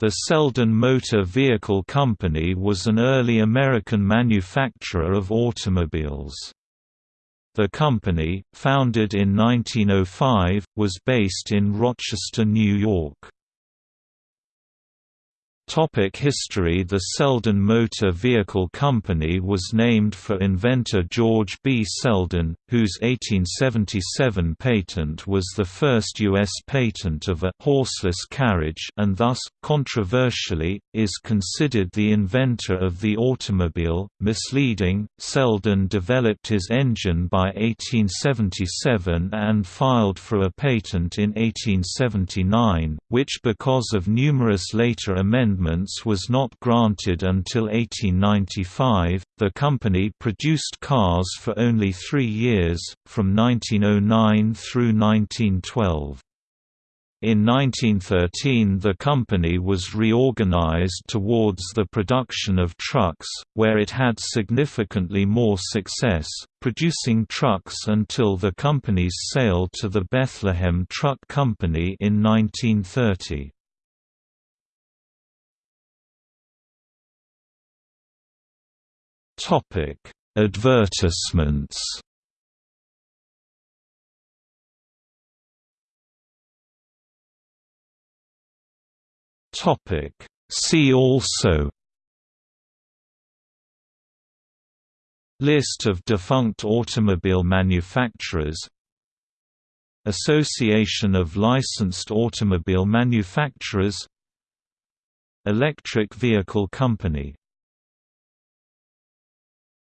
The Selden Motor Vehicle Company was an early American manufacturer of automobiles. The company, founded in 1905, was based in Rochester, New York. Topic history The Selden Motor Vehicle Company was named for inventor George B. Selden, whose 1877 patent was the first U.S. patent of a «horseless carriage» and thus, controversially, is considered the inventor of the automobile. Misleading, Selden developed his engine by 1877 and filed for a patent in 1879, which because of numerous later amendments amendments was not granted until 1895. The company produced cars for only three years, from 1909 through 1912. In 1913 the company was reorganized towards the production of trucks, where it had significantly more success, producing trucks until the company's sale to the Bethlehem Truck Company in 1930. Topic: Advertisements. Topic: See also. List of defunct automobile manufacturers. Association of Licensed Automobile Manufacturers. Electric Vehicle Company